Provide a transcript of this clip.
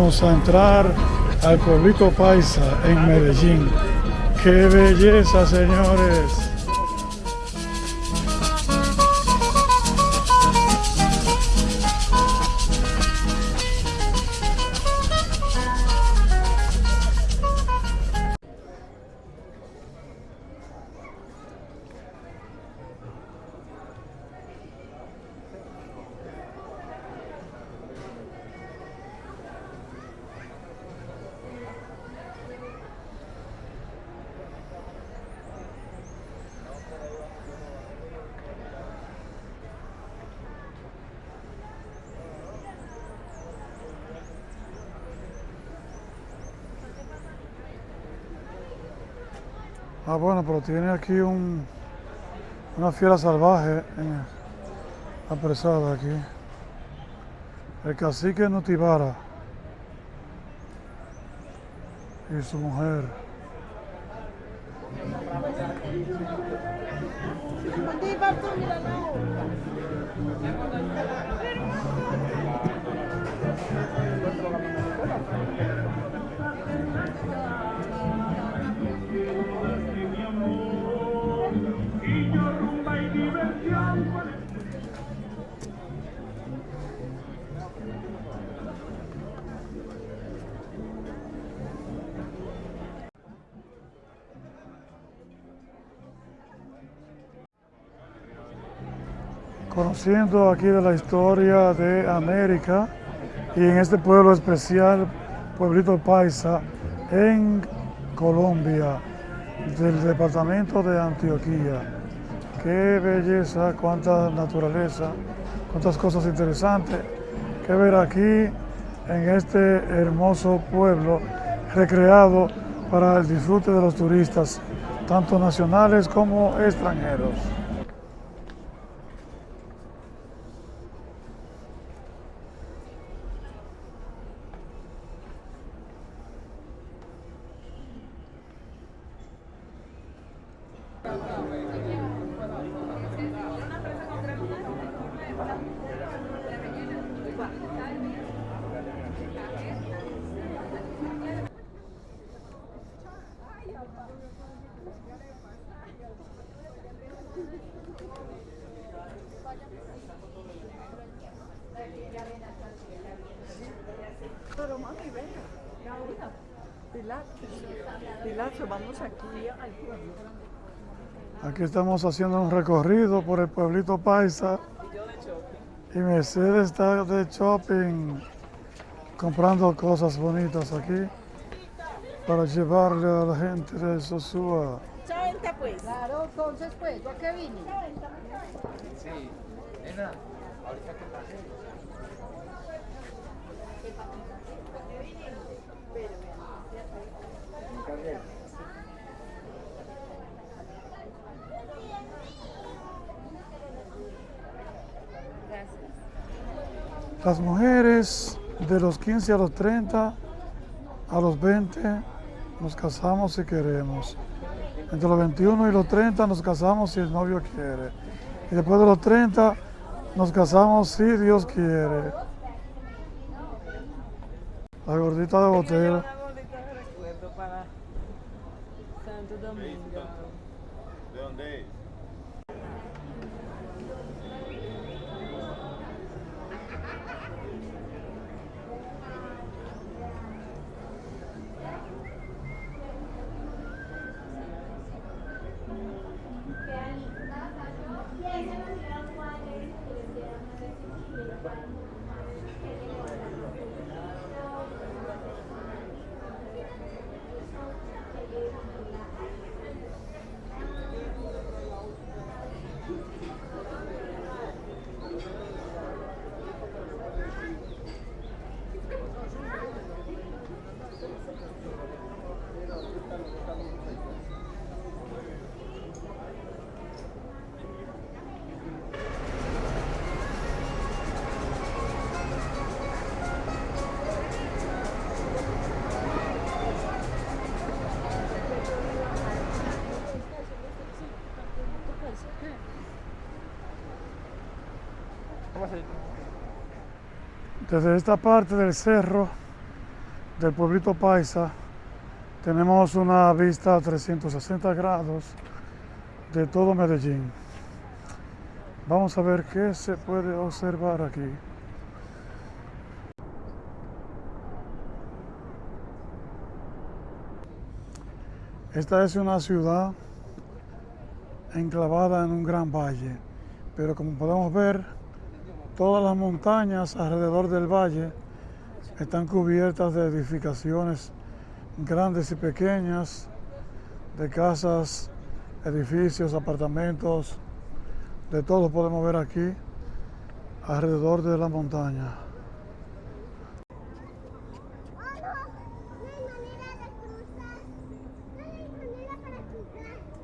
vamos a entrar al pueblito Paisa en Medellín. ¡Qué belleza, señores! Ah, bueno, pero tiene aquí un, una fiera salvaje apresada aquí. El cacique Notibara y su mujer. Conociendo aquí de la historia de América y en este pueblo especial, Pueblito Paisa, en Colombia, del departamento de Antioquía. Qué belleza, cuánta naturaleza, cuántas cosas interesantes que ver aquí en este hermoso pueblo recreado para el disfrute de los turistas, tanto nacionales como extranjeros. Pilar, vamos aquí al pueblo. Aquí estamos haciendo un recorrido por el pueblito Paisa. Y Mercedes está de shopping, comprando cosas bonitas aquí para llevarle a la gente de Sosúa. 80 pues. Claro, entonces pues, ¿yo qué vine? Sí, nena, ahorita que Las mujeres de los 15 a los 30, a los 20, nos casamos si queremos. Entre los 21 y los 30 nos casamos si el novio quiere. Y después de los 30 nos casamos si Dios quiere. La gordita de botella. Santo Domingo. Desde esta parte del cerro del pueblito Paisa tenemos una vista a 360 grados de todo Medellín. Vamos a ver qué se puede observar aquí. Esta es una ciudad enclavada en un gran valle, pero como podemos ver, todas las montañas alrededor del valle están cubiertas de edificaciones grandes y pequeñas, de casas, edificios, apartamentos, de todo podemos ver aquí alrededor de la montaña. No hay manera de cruzar. No hay manera para cruzar.